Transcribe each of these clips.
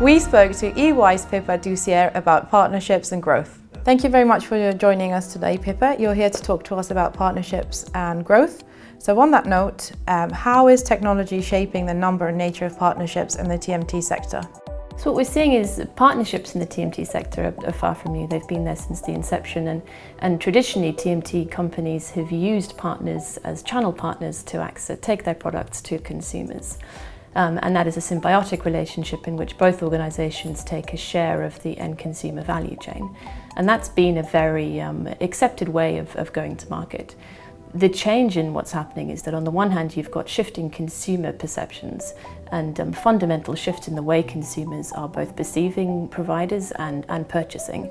We spoke to EY's Pippa Doucier about partnerships and growth. Thank you very much for joining us today, Pippa. You're here to talk to us about partnerships and growth. So on that note, um, how is technology shaping the number and nature of partnerships in the TMT sector? So what we're seeing is partnerships in the TMT sector are, far from new. They've been there since the inception and, and traditionally TMT companies have used partners as channel partners to access, take their products to consumers. Um, and that is a symbiotic relationship in which both organisations take a share of the end consumer value chain. And that's been a very um, accepted way of, of going to market. The change in what's happening is that on the one hand you've got shifting consumer perceptions and um, fundamental shift in the way consumers are both perceiving providers and, and purchasing.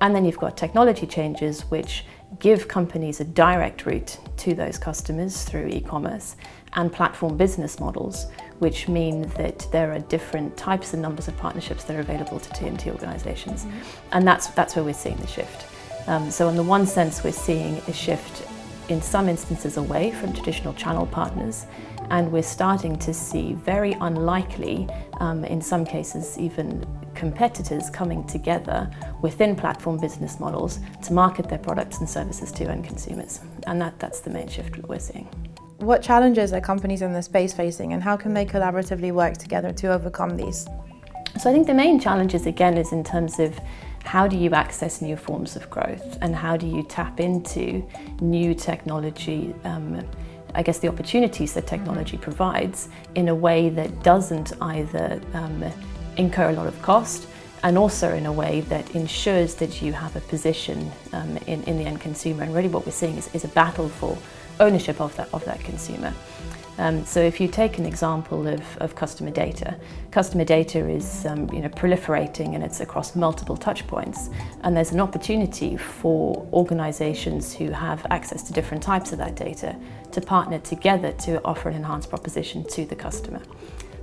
And then you've got technology changes which give companies a direct route to those customers through e-commerce and platform business models, which mean that there are different types and numbers of partnerships that are available to TMT organisations. Mm -hmm. And that's, that's where we're seeing the shift. Um, so in the one sense, we're seeing a shift in some instances away from traditional channel partners and we're starting to see very unlikely, um, in some cases even competitors coming together within platform business models to market their products and services to end consumers. And that, that's the main shift that we're seeing. What challenges are companies in this space facing and how can they collaboratively work together to overcome these? So I think the main challenges again is in terms of how do you access new forms of growth and how do you tap into new technology um, I guess the opportunities that technology provides in a way that doesn't either um, incur a lot of cost and also in a way that ensures that you have a position um, in, in the end consumer and really what we're seeing is, is a battle for ownership of that, of that consumer. Um, so if you take an example of, of customer data, customer data is um, you know, proliferating and it's across multiple touch points. And there's an opportunity for organizations who have access to different types of that data to partner together to offer an enhanced proposition to the customer.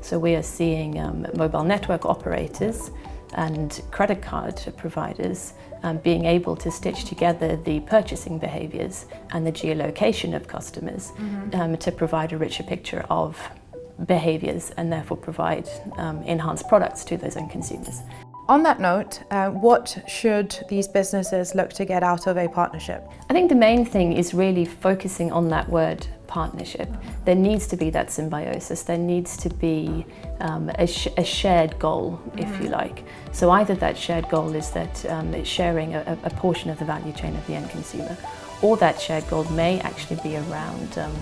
So we are seeing um, mobile network operators and credit card providers um, being able to stitch together the purchasing behaviours and the geolocation of customers mm -hmm. um, to provide a richer picture of behaviours and therefore provide um, enhanced products to those end consumers. On that note, uh, what should these businesses look to get out of a partnership? I think the main thing is really focusing on that word partnership. There needs to be that symbiosis, there needs to be um, a, sh a, shared goal, if you like. So either that shared goal is that um, it's sharing a, a, portion of the value chain of the end consumer, or that shared goal may actually be around um,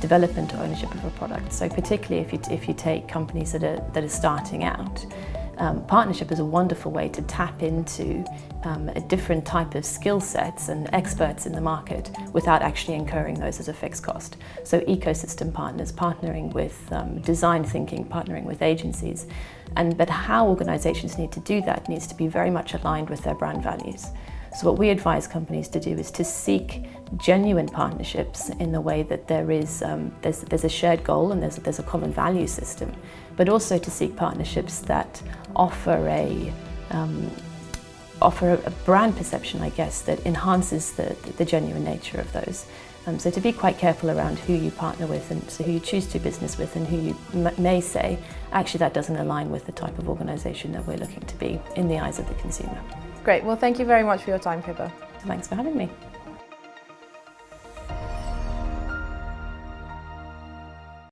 development or ownership of a product. So particularly if you, if you take companies that are, that are starting out, um, partnership is a wonderful way to tap into um, a different type of skill sets and experts in the market without actually incurring those as a fixed cost. So ecosystem partners, partnering with um, design thinking, partnering with agencies. And, but how organizations need to do that needs to be very much aligned with their brand values. So what we advise companies to do is to seek genuine partnerships in the way that there is um, there's, there's a shared goal and there's, there's a common value system, but also to seek partnerships that offer a um, offer a brand perception, I guess, that enhances the, the genuine nature of those. Um, so to be quite careful around who you partner with and so who you choose to business with and who you may say, actually that doesn't align with the type of organisation that we're looking to be in the eyes of the consumer. Great. Well, thank you very much for your time, Pippa. Thanks for having me.